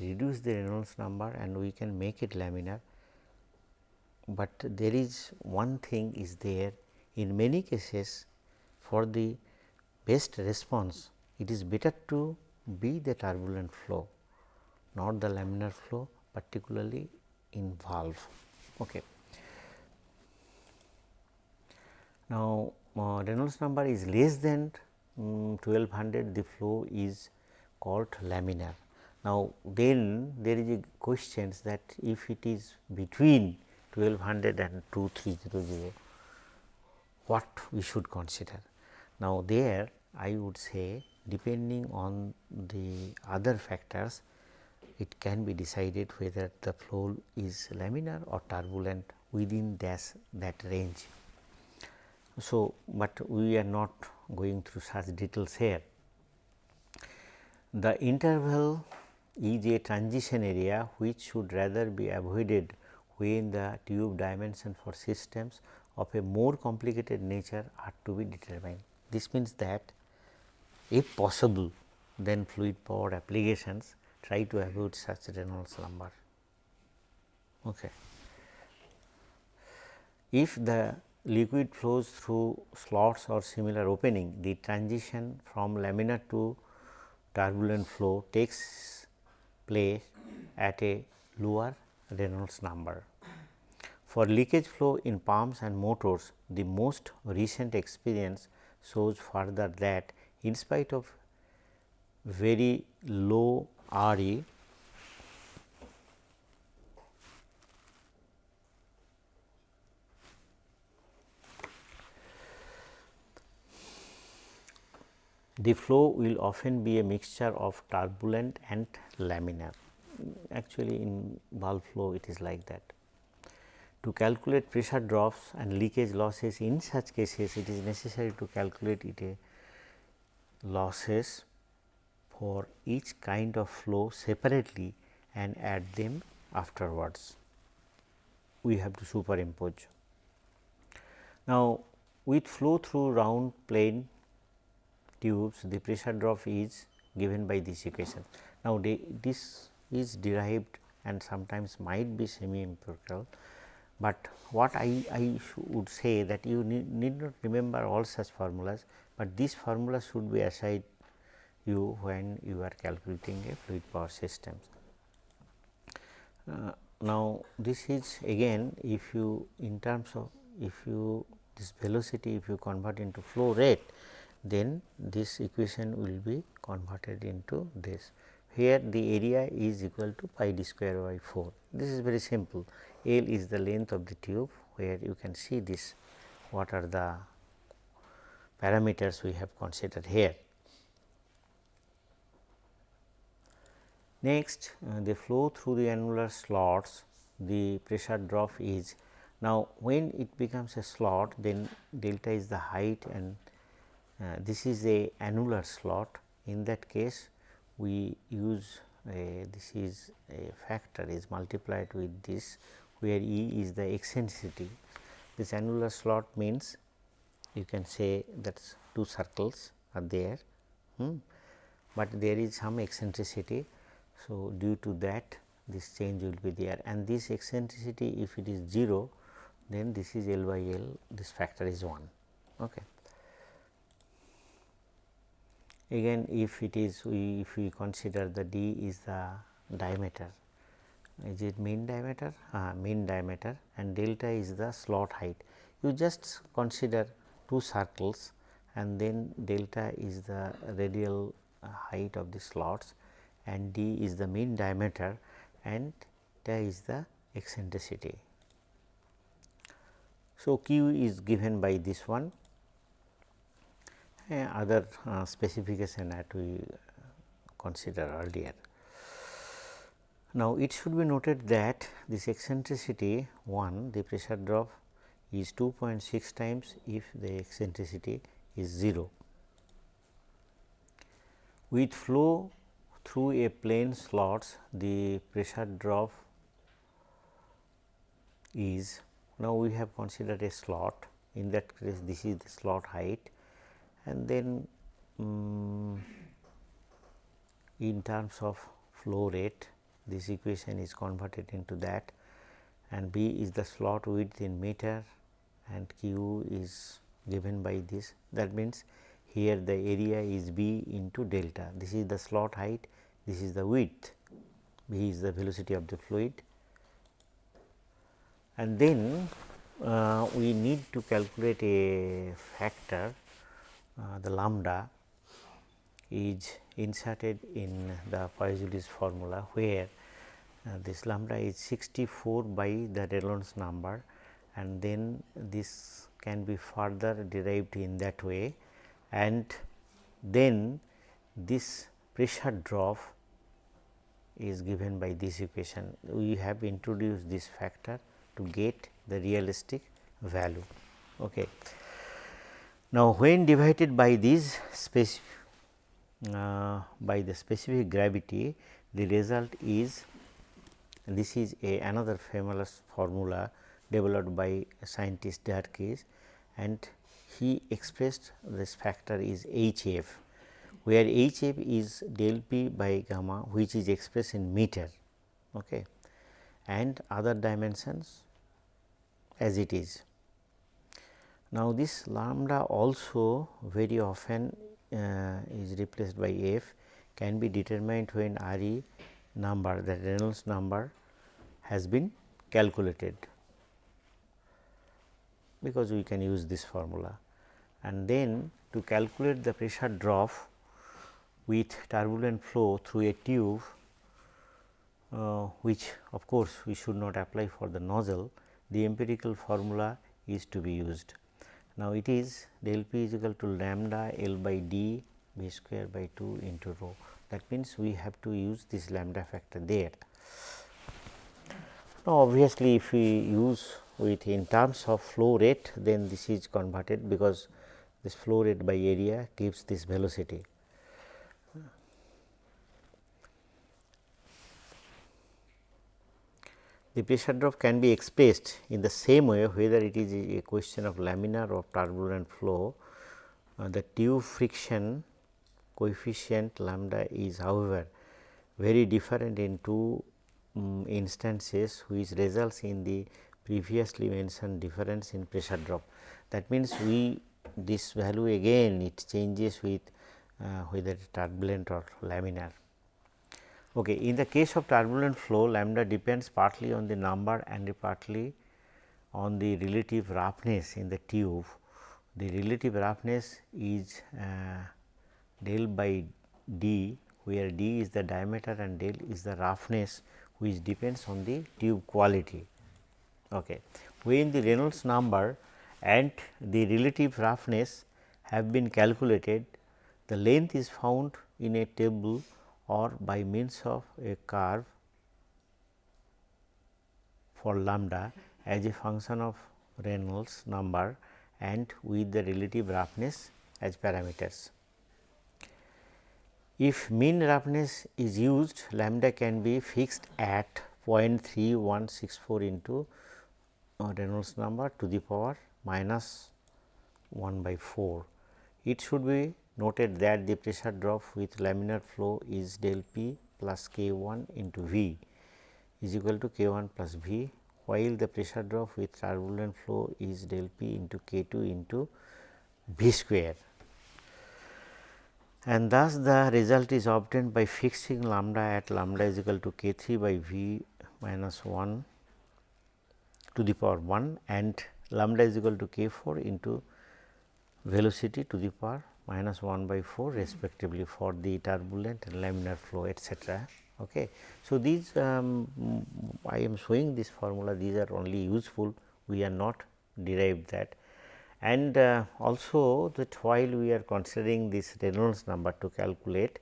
reduce the Reynolds number and we can make it laminar, but there is one thing is there. In many cases for the best response it is better to be the turbulent flow not the laminar flow particularly in valve. Okay. Now, uh, Reynolds number is less than um, 1200 the flow is called laminar. Now, then there is a question that if it is between 1200 and 2300 what we should consider. Now, there I would say depending on the other factors it can be decided whether the flow is laminar or turbulent within that, that range. So, but we are not going through such details here. The interval is a transition area which should rather be avoided when the tube dimension for systems of a more complicated nature are to be determined. This means that if possible then fluid power applications try to avoid such Reynolds number. Okay. If the liquid flows through slots or similar opening, the transition from laminar to turbulent flow takes place at a lower Reynolds number. For leakage flow in pumps and motors, the most recent experience shows further that in spite of very low RE the flow will often be a mixture of turbulent and laminar. Actually, in valve flow it is like that. To calculate pressure drops and leakage losses in such cases, it is necessary to calculate it a losses for each kind of flow separately and add them afterwards. We have to superimpose. Now, with flow through round plain tubes, the pressure drop is given by this equation. Now, this is derived and sometimes might be semi empirical, but what I, I would say that you need, need not remember all such formulas, but this formula should be assigned you when you are calculating a fluid power systems. Uh, now, this is again if you in terms of if you this velocity if you convert into flow rate then this equation will be converted into this. Here the area is equal to pi d square by 4. This is very simple. L is the length of the tube where you can see this what are the parameters we have considered here. Next uh, the flow through the annular slots the pressure drop is now when it becomes a slot then delta is the height and uh, this is a annular slot in that case we use a, this is a factor is multiplied with this where E is the eccentricity. This annular slot means you can say that two circles are there, hmm, but there is some eccentricity. So, due to that this change will be there and this eccentricity if it is 0 then this is L by L this factor is 1. Okay. Again if it is we if we consider the d is the diameter is it mean diameter? Uh, mean diameter and delta is the slot height. You just consider two circles and then delta is the radial uh, height of the slots and d is the mean diameter and theta is the eccentricity. So, q is given by this one other uh, specification that we consider earlier. Now, it should be noted that this eccentricity 1 the pressure drop is 2.6 times if the eccentricity is 0. With flow through a plane slots the pressure drop is now we have considered a slot in that case this is the slot height and then um, in terms of flow rate this equation is converted into that and B is the slot width in meter and Q is given by this. That means here the area is B into delta. This is the slot height. This is the width. B is the velocity of the fluid. And then uh, we need to calculate a factor uh, the lambda is inserted in the Poiseuille's formula where uh, this lambda is 64 by the Reynolds number and then this can be further derived in that way and then this pressure drop is given by this equation. We have introduced this factor to get the realistic value. Okay. Now, when divided by this uh, by the specific gravity, the result is this is a another famous formula developed by scientist Darcy's and he expressed this factor is H f, where H f is del p by gamma which is expressed in meter okay, and other dimensions as it is. Now, this lambda also very often uh, is replaced by f can be determined when R e number the Reynolds number has been calculated because we can use this formula and then to calculate the pressure drop with turbulent flow through a tube uh, which of course, we should not apply for the nozzle the empirical formula is to be used. Now, it is del p is equal to lambda L by d b square by 2 into rho that means, we have to use this lambda factor there. Now, obviously, if we use with in terms of flow rate then this is converted because this flow rate by area gives this velocity. The pressure drop can be expressed in the same way whether it is a question of laminar or turbulent flow. Uh, the tube friction coefficient lambda is however, very different in two um, instances which results in the previously mentioned difference in pressure drop. That means, we this value again it changes with uh, whether turbulent or laminar. Okay. In the case of turbulent flow lambda depends partly on the number and partly on the relative roughness in the tube. The relative roughness is uh, del by d where d is the diameter and del is the roughness which depends on the tube quality. Okay. When the Reynolds number and the relative roughness have been calculated, the length is found in a table or by means of a curve for lambda as a function of Reynolds number and with the relative roughness as parameters. If mean roughness is used, lambda can be fixed at 0.3164 into Reynolds number to the power minus 1 by 4. It should be noted that the pressure drop with laminar flow is del p plus k 1 into V is equal to k 1 plus V, while the pressure drop with turbulent flow is del p into k 2 into V square and thus the result is obtained by fixing lambda at lambda is equal to k 3 by v minus 1 to the power 1 and lambda is equal to k 4 into velocity to the power minus 1 by 4 respectively for the turbulent and laminar flow etcetera. Okay. So, these um, I am showing this formula these are only useful we are not derived that and uh, also that while we are considering this Reynolds number to calculate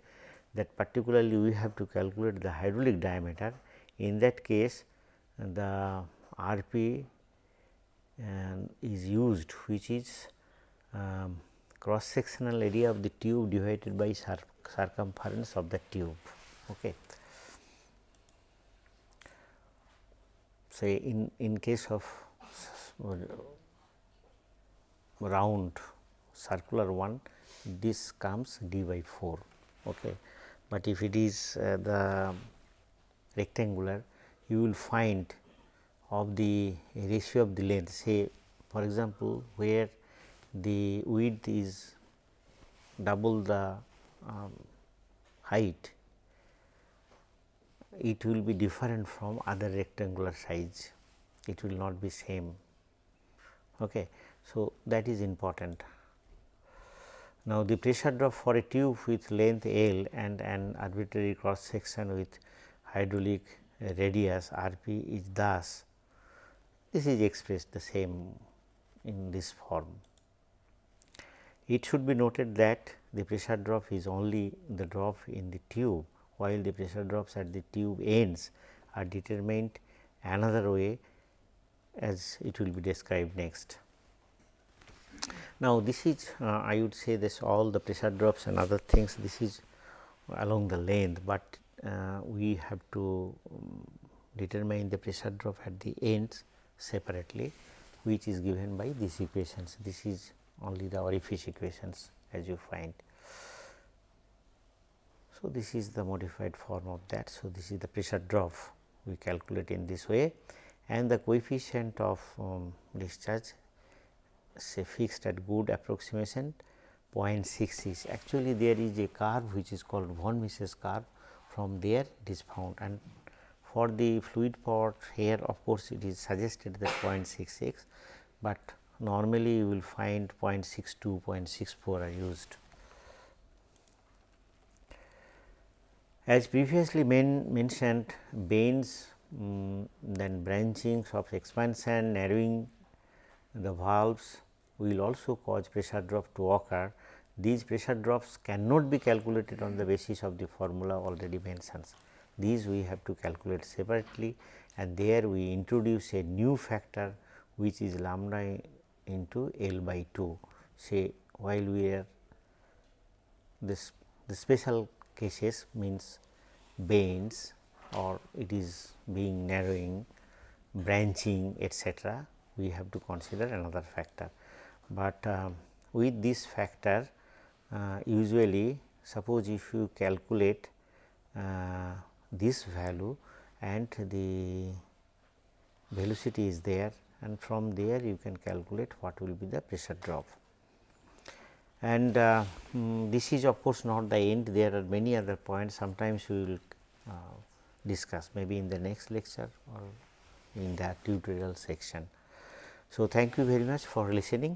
that particularly we have to calculate the hydraulic diameter in that case the R um, is used which is um, cross sectional area of the tube divided by cir circumference of the tube. Okay. Say in, in case of round circular one this comes d by 4. Okay. But if it is uh, the rectangular you will find of the ratio of the length. Say for example, where the width is double the um, height it will be different from other rectangular size. It will not be same. Okay. So that is important. Now the pressure drop for a tube with length l and an arbitrary cross section with hydraulic radius rp is thus this is expressed the same in this form. It should be noted that the pressure drop is only the drop in the tube, while the pressure drops at the tube ends are determined another way as it will be described next. Now, this is uh, I would say this all the pressure drops and other things this is along the length, but uh, we have to um, determine the pressure drop at the ends separately which is given by these equations. This is only the orifice equations as you find. So, this is the modified form of that. So, this is the pressure drop we calculate in this way and the coefficient of um, discharge say fixed at good approximation 0.6 is actually there is a curve which is called von Mises curve from there it is found and for the fluid pot here of course, it is suggested that 0.66, but normally you will find 0.62, 0.64 are used. As previously men mentioned bends um, then branchings of expansion narrowing the valves will also cause pressure drop to occur. These pressure drops cannot be calculated on the basis of the formula already mentioned. These we have to calculate separately and there we introduce a new factor which is lambda into L by 2. Say while we are this the special cases means bends or it is being narrowing, branching etc., we have to consider another factor. But uh, with this factor uh, usually suppose if you calculate uh, this value and the velocity is there and from there you can calculate what will be the pressure drop. And uh, um, this is of course not the end there are many other points sometimes we will uh, discuss maybe in the next lecture or in the tutorial section. So, thank you very much for listening